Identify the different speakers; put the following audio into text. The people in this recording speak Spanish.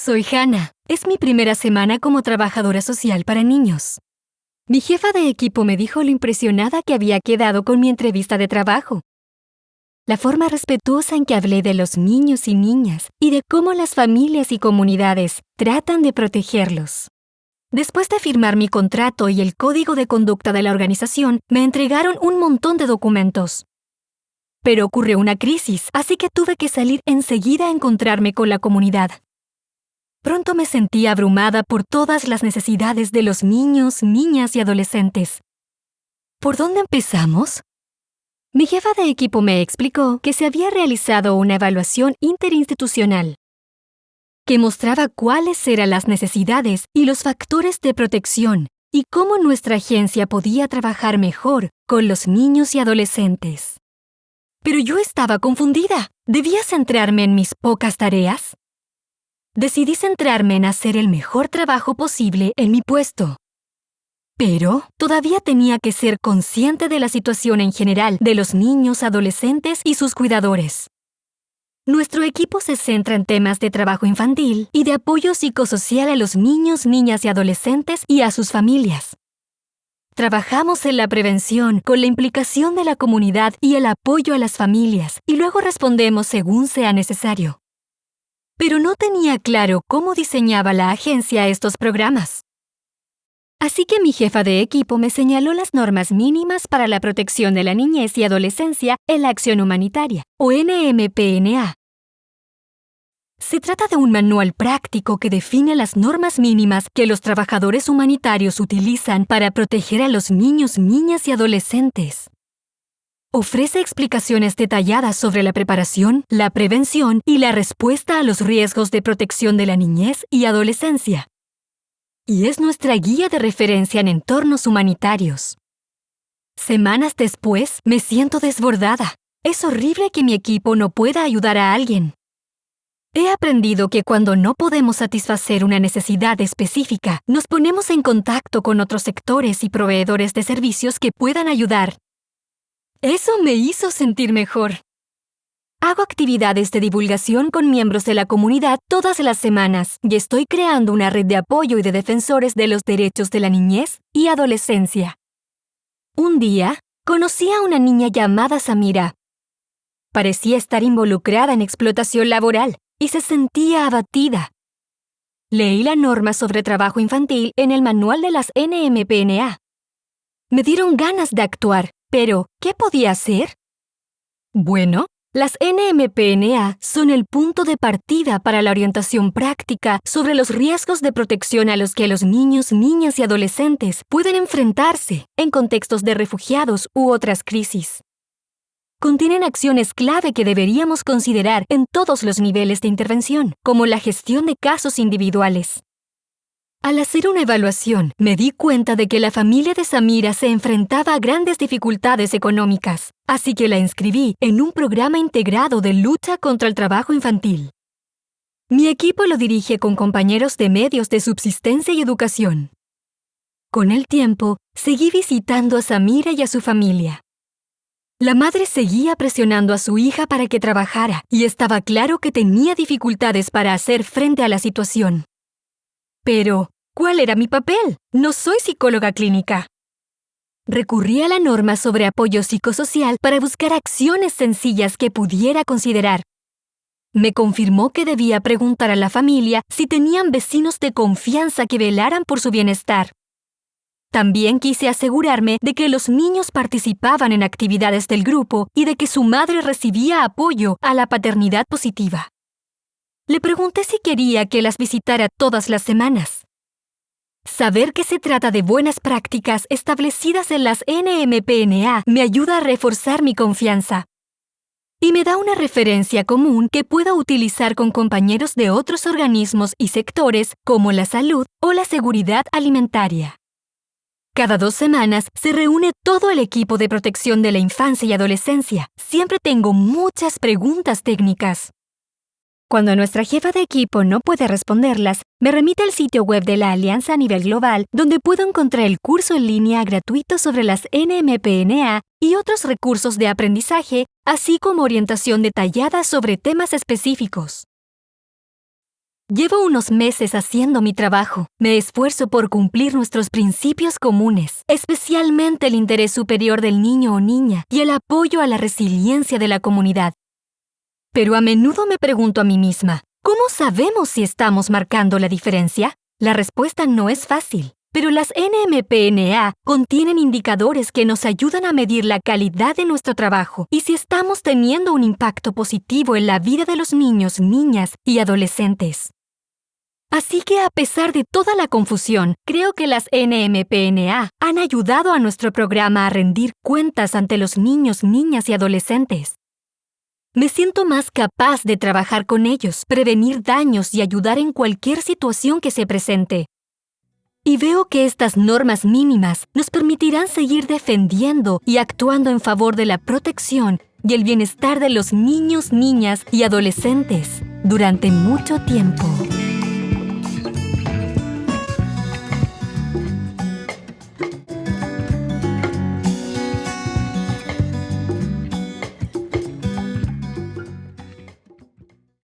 Speaker 1: Soy Hannah. Es mi primera semana como trabajadora social para niños. Mi jefa de equipo me dijo lo impresionada que había quedado con mi entrevista de trabajo. La forma respetuosa en que hablé de los niños y niñas y de cómo las familias y comunidades tratan de protegerlos. Después de firmar mi contrato y el código de conducta de la organización, me entregaron un montón de documentos. Pero ocurrió una crisis, así que tuve que salir enseguida a encontrarme con la comunidad. Pronto me sentí abrumada por todas las necesidades de los niños, niñas y adolescentes. ¿Por dónde empezamos? Mi jefa de equipo me explicó que se había realizado una evaluación interinstitucional que mostraba cuáles eran las necesidades y los factores de protección y cómo nuestra agencia podía trabajar mejor con los niños y adolescentes. Pero yo estaba confundida. ¿Debía centrarme en mis pocas tareas? Decidí centrarme en hacer el mejor trabajo posible en mi puesto. Pero todavía tenía que ser consciente de la situación en general de los niños, adolescentes y sus cuidadores. Nuestro equipo se centra en temas de trabajo infantil y de apoyo psicosocial a los niños, niñas y adolescentes y a sus familias. Trabajamos en la prevención con la implicación de la comunidad y el apoyo a las familias y luego respondemos según sea necesario pero no tenía claro cómo diseñaba la agencia estos programas. Así que mi jefa de equipo me señaló las normas mínimas para la protección de la niñez y adolescencia en la acción humanitaria, o NMPNA. Se trata de un manual práctico que define las normas mínimas que los trabajadores humanitarios utilizan para proteger a los niños, niñas y adolescentes. Ofrece explicaciones detalladas sobre la preparación, la prevención y la respuesta a los riesgos de protección de la niñez y adolescencia. Y es nuestra guía de referencia en entornos humanitarios. Semanas después, me siento desbordada. Es horrible que mi equipo no pueda ayudar a alguien. He aprendido que cuando no podemos satisfacer una necesidad específica, nos ponemos en contacto con otros sectores y proveedores de servicios que puedan ayudar eso me hizo sentir mejor. Hago actividades de divulgación con miembros de la comunidad todas las semanas y estoy creando una red de apoyo y de defensores de los derechos de la niñez y adolescencia. Un día, conocí a una niña llamada Samira. Parecía estar involucrada en explotación laboral y se sentía abatida. Leí la norma sobre trabajo infantil en el manual de las NMPNA. Me dieron ganas de actuar pero, ¿qué podía hacer? Bueno, las NMPNA son el punto de partida para la orientación práctica sobre los riesgos de protección a los que los niños, niñas y adolescentes pueden enfrentarse en contextos de refugiados u otras crisis. Contienen acciones clave que deberíamos considerar en todos los niveles de intervención, como la gestión de casos individuales, al hacer una evaluación, me di cuenta de que la familia de Samira se enfrentaba a grandes dificultades económicas, así que la inscribí en un programa integrado de lucha contra el trabajo infantil. Mi equipo lo dirige con compañeros de medios de subsistencia y educación. Con el tiempo, seguí visitando a Samira y a su familia. La madre seguía presionando a su hija para que trabajara y estaba claro que tenía dificultades para hacer frente a la situación. Pero, ¿cuál era mi papel? No soy psicóloga clínica. Recurrí a la norma sobre apoyo psicosocial para buscar acciones sencillas que pudiera considerar. Me confirmó que debía preguntar a la familia si tenían vecinos de confianza que velaran por su bienestar. También quise asegurarme de que los niños participaban en actividades del grupo y de que su madre recibía apoyo a la paternidad positiva. Le pregunté si quería que las visitara todas las semanas. Saber que se trata de buenas prácticas establecidas en las NMPNA me ayuda a reforzar mi confianza. Y me da una referencia común que puedo utilizar con compañeros de otros organismos y sectores como la salud o la seguridad alimentaria. Cada dos semanas se reúne todo el equipo de protección de la infancia y adolescencia. Siempre tengo muchas preguntas técnicas. Cuando nuestra jefa de equipo no puede responderlas, me remite al sitio web de la Alianza a nivel global, donde puedo encontrar el curso en línea gratuito sobre las NMPNA y otros recursos de aprendizaje, así como orientación detallada sobre temas específicos. Llevo unos meses haciendo mi trabajo. Me esfuerzo por cumplir nuestros principios comunes, especialmente el interés superior del niño o niña y el apoyo a la resiliencia de la comunidad. Pero a menudo me pregunto a mí misma, ¿cómo sabemos si estamos marcando la diferencia? La respuesta no es fácil, pero las NMPNA contienen indicadores que nos ayudan a medir la calidad de nuestro trabajo y si estamos teniendo un impacto positivo en la vida de los niños, niñas y adolescentes. Así que a pesar de toda la confusión, creo que las NMPNA han ayudado a nuestro programa a rendir cuentas ante los niños, niñas y adolescentes. Me siento más capaz de trabajar con ellos, prevenir daños y ayudar en cualquier situación que se presente. Y veo que estas normas mínimas nos permitirán seguir defendiendo y actuando en favor de la protección y el bienestar de los niños, niñas y adolescentes durante mucho tiempo.